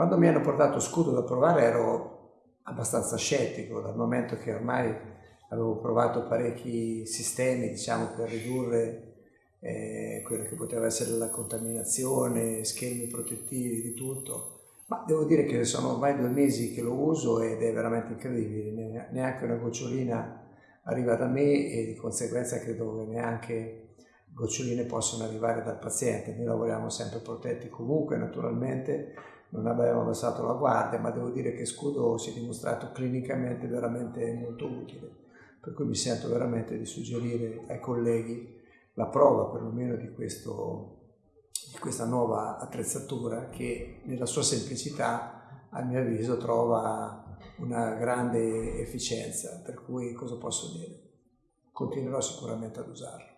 Quando mi hanno portato Scudo da provare ero abbastanza scettico, dal momento che ormai avevo provato parecchi sistemi diciamo, per ridurre eh, quello che poteva essere la contaminazione, schemi protettivi, di tutto. Ma devo dire che sono ormai due mesi che lo uso ed è veramente incredibile, neanche una gocciolina arriva da me e di conseguenza credo che neanche goccioline possono arrivare dal paziente. Noi lavoriamo sempre protetti comunque, naturalmente non abbiamo abbassato la guardia, ma devo dire che Scudo si è dimostrato clinicamente veramente molto utile, per cui mi sento veramente di suggerire ai colleghi la prova perlomeno di questo di questa nuova attrezzatura che nella sua semplicità a mio avviso trova una grande efficienza, per cui cosa posso dire? Continuerò sicuramente ad usarlo.